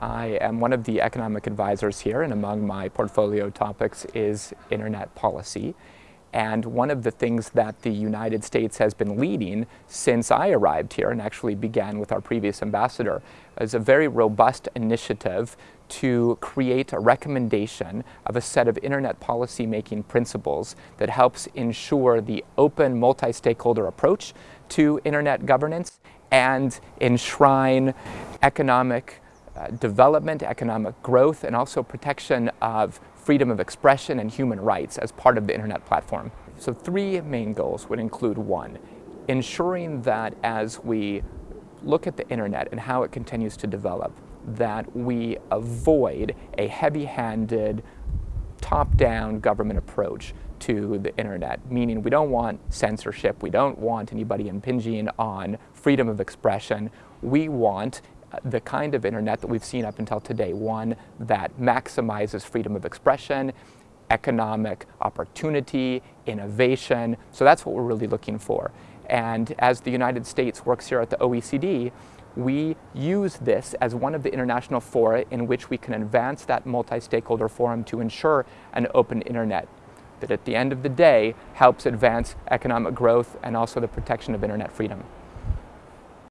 I am one of the economic advisors here and among my portfolio topics is internet policy. And one of the things that the United States has been leading since I arrived here and actually began with our previous ambassador is a very robust initiative to create a recommendation of a set of internet policy making principles that helps ensure the open multi-stakeholder approach to internet governance and enshrine economic uh, development, economic growth, and also protection of freedom of expression and human rights as part of the internet platform. So three main goals would include one, ensuring that as we look at the internet and how it continues to develop, that we avoid a heavy-handed, top-down government approach to the internet, meaning we don't want censorship, we don't want anybody impinging on freedom of expression. We want the kind of internet that we've seen up until today, one that maximizes freedom of expression, economic opportunity, innovation. So that's what we're really looking for. And as the United States works here at the OECD, we use this as one of the international fora in which we can advance that multi-stakeholder forum to ensure an open internet that at the end of the day helps advance economic growth and also the protection of internet freedom.